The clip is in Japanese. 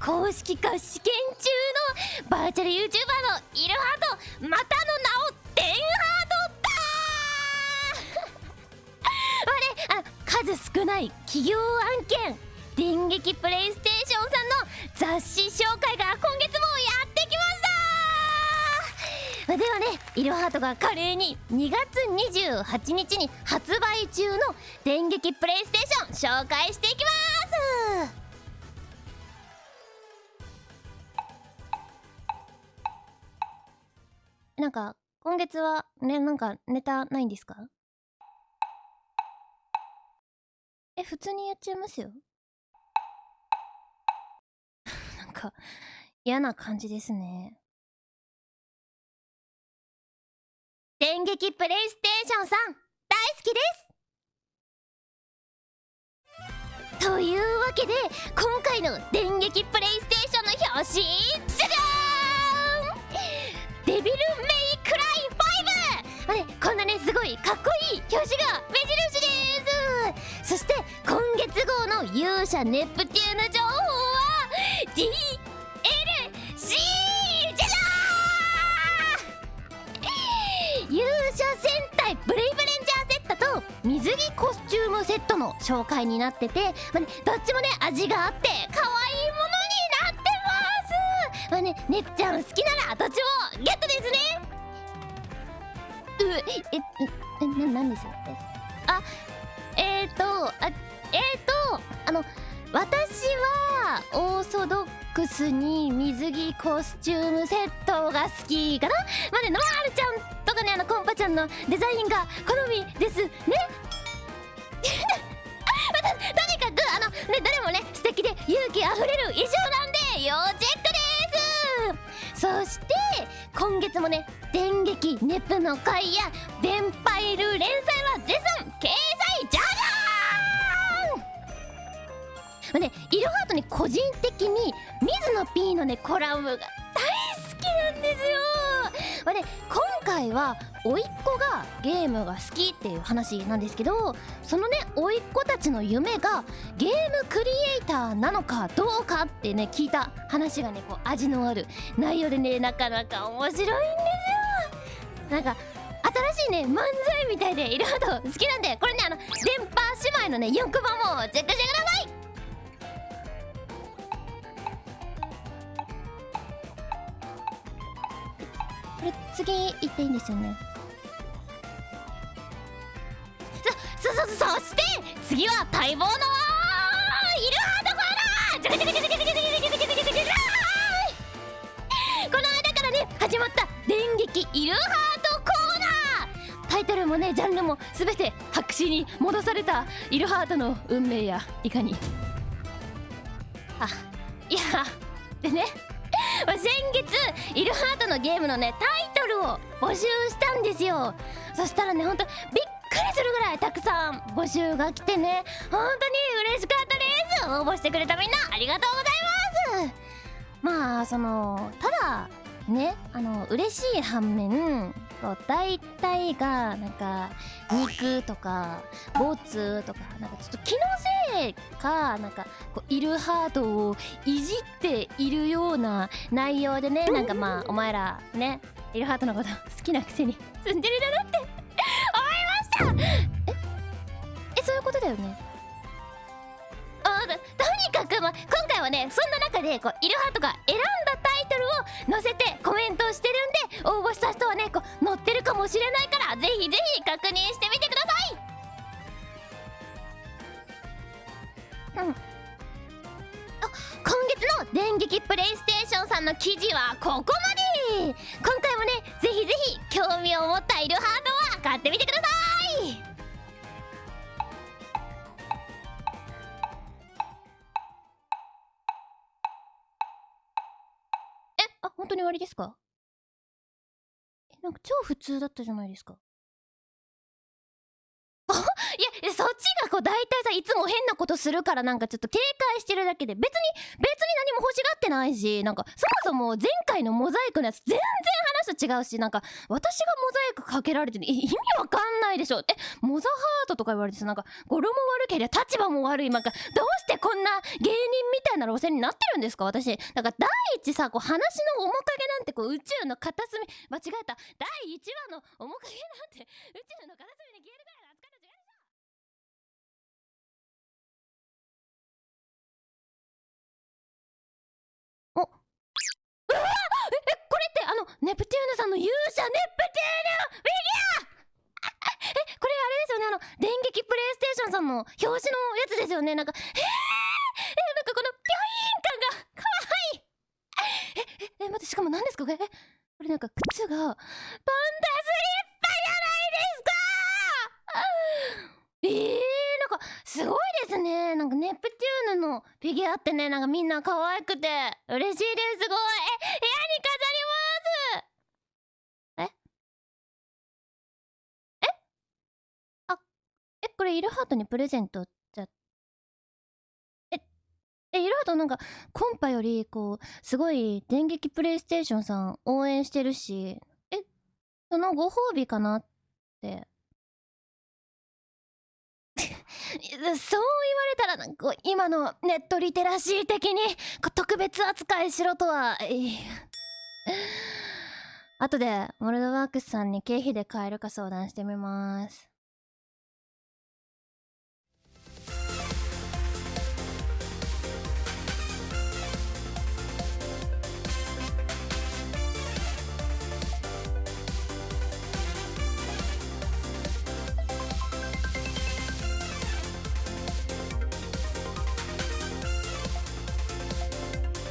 公式化試験中のバーチャル YouTuber のイルハートまたの名をデンハートだあれあ数少ない企業案件電撃プレイステーションさんの雑誌紹介が今月もやってきましたではねイルハートが華麗に2月28日に発売中の電撃プレイステーション紹介していきます。なんか今月はねなんかネタないんですか？え普通にやっちゃいますよ。なんか嫌な感じですね。電撃プレイステーションさん大好きです！というわけで今回の電撃プレイステーションの表紙デビルメイクライ5あれこんなねすごいかっこいい表紙が目印ですそして今月号の勇者ネプテューヌ情報は DLC じゃー。勇者戦隊ブレイブレンジャーセットと水着コスチュームセットの紹介になってて、まあね、どっちもね味があって可愛いものになってまあねねっちゃん好きならどっちもゲットですね。うええななんですえあえーとあえーとあの私はオーソドックスに水着コスチュームセットが好きかな？まあねノワールちゃんとかねあのコンパちゃんのデザインが好みですね。まあとにかくあのねどれもね素敵で勇気あふれる衣装なんで要チェック今月もね電撃ネプの会や電パイル連載は絶賛掲載じゃじゃーんねイルハートに個人的に水野 P のねコラムが大好きなんですよまあね今回は甥っ子がゲームが好きっていう話なんですけどそのね甥っ子たちの夢がゲーーなのかどうかってね聞いた話がねこう味のある内容でねなかなか面白いんですよ。なんか新しいね漫才みたいでいろいろと好きなんでこれねあの電波姉妹のね4コマもチェックしてください。これ次行っていいんですよね。そそそそして次は待望のジャカジャカジャカジャカジャカジャカジャカジャカジャカこの間からね始まった電撃イルハートコーナー。タイトルもねジャンルも全て白紙に戻されたイルハートの運命やいかに。あいやでね先月イルハートのゲームのねタイトルを募集したんですよ。そしたらねほんとびっくりするぐらいたくさん募集が来てね本当に嬉しかった。応募してくれたみんなありがとうございます。まあそのただねあの嬉しい反面こう大体がなんか肉とかボツとかなんかちょっと気のせいかなんかこうイルハートをいじっているような内容でねなんかまあお前らねイルハートのこと好きなくせにツンデレだなって思いました。え？えそういうことだよねとにかく、まあ、今回はねそんな中でこうイルハートが選んだタイトルを載せてコメントをしてるんで応募した人はねこう載ってるかもしれないからぜひぜひ確認してみてください。うん。あ今月の電撃プレイステーションさんの記事はここまで。今回もねぜひぜひ興味を持ったイルハートは買ってみてください。当に終わりですか？えなんか超普通だったじゃないですかあいやそっちがこう大体さいつも変なことするからなんかちょっと警戒してるだけで別に別に何も欲しがってないしなんかそもそも前回のモザイクのやつ全然話と違うしなんか私がモザイクかけられてる意味わかんないでしょ。えモザハートとか言われてさなんか語呂も悪ければ立場も悪い。なんかどうしてこんな芸人みたいな路線になってるんですか？私なんか第一さこう話の面影なんてこう宇宙の片隅間違えた。第1話の面影なんて宇宙の片隅に消えるネプテューヌさんの勇者ネプテューヌフィギュアえこれあれですよねあの電撃プレイステーションさんの表紙のやつですよねなんかえー、えなんかこのピョイーン感がかわいいえええ待ってしかも何ですかこれえこれなんか靴がパンダスリッパじゃないですかえー、なんかすごいですねなんかネプテューヌのフィギュアってねなんかみんな可愛くて嬉しいですすごいえ部屋に飾りますええあえこれイルハートにプレゼントじゃ。ええイルハートなんかコンパよりこうすごい電撃プレイステーションさん応援してるしえそのご褒美かなって。そう言われたらなんか今のネットリテラシー的に特別扱いしろとは、後でモルドワークスさんに経費で買えるか相談してみます。